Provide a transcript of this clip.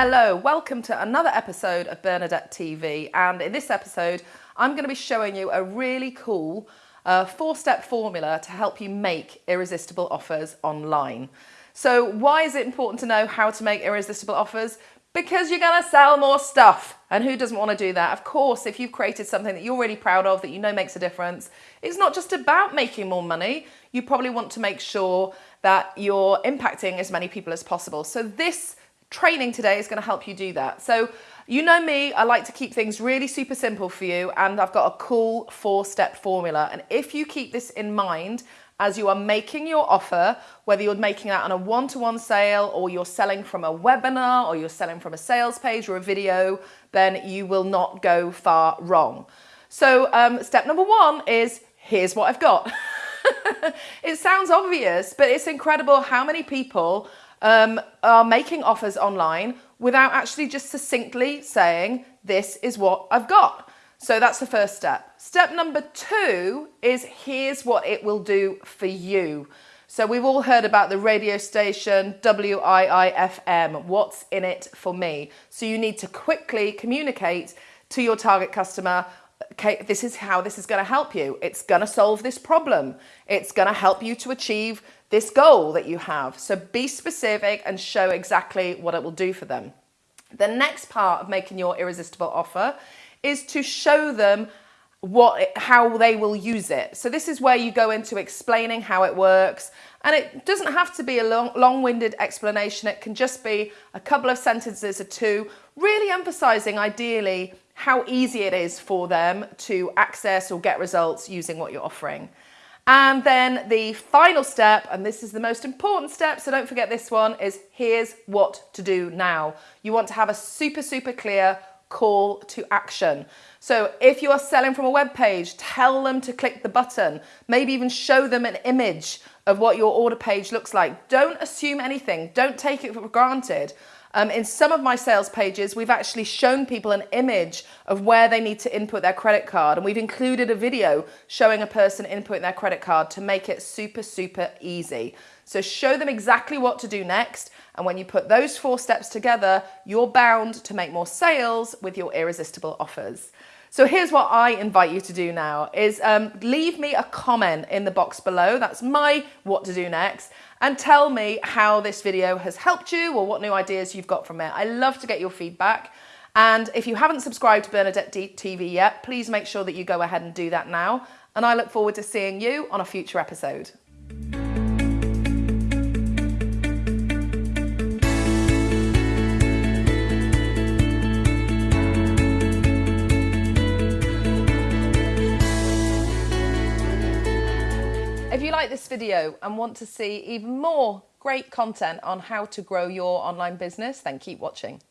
Hello, welcome to another episode of Bernadette TV. And in this episode, I'm going to be showing you a really cool uh, four step formula to help you make irresistible offers online. So, why is it important to know how to make irresistible offers? Because you're going to sell more stuff. And who doesn't want to do that? Of course, if you've created something that you're really proud of, that you know makes a difference, it's not just about making more money. You probably want to make sure that you're impacting as many people as possible. So, this training today is going to help you do that. So you know me, I like to keep things really super simple for you and I've got a cool four-step formula. And if you keep this in mind as you are making your offer, whether you're making that on a one-to-one -one sale or you're selling from a webinar or you're selling from a sales page or a video, then you will not go far wrong. So um, step number one is, here's what I've got. it sounds obvious, but it's incredible how many people um, are making offers online without actually just succinctly saying, this is what I've got. So that's the first step. Step number two is here's what it will do for you. So we've all heard about the radio station WIIFM, what's in it for me? So you need to quickly communicate to your target customer okay, this is how this is going to help you. It's going to solve this problem. It's going to help you to achieve this goal that you have. So be specific and show exactly what it will do for them. The next part of making your irresistible offer is to show them what how they will use it. So this is where you go into explaining how it works and it doesn't have to be a long, long-winded explanation. It can just be a couple of sentences or two, really emphasizing ideally how easy it is for them to access or get results using what you're offering. And then the final step, and this is the most important step, so don't forget this one, is here's what to do now. You want to have a super, super clear call to action. So if you are selling from a web page, tell them to click the button, maybe even show them an image of what your order page looks like. Don't assume anything, don't take it for granted. Um, in some of my sales pages, we've actually shown people an image of where they need to input their credit card. And we've included a video showing a person inputting their credit card to make it super, super easy. So show them exactly what to do next. And when you put those four steps together, you're bound to make more sales with your irresistible offers. So here's what I invite you to do now is um, leave me a comment in the box below. That's my what to do next. And tell me how this video has helped you or what new ideas you've got from it. I love to get your feedback. And if you haven't subscribed to Bernadette TV yet, please make sure that you go ahead and do that now. And I look forward to seeing you on a future episode. Like this video and want to see even more great content on how to grow your online business, then keep watching.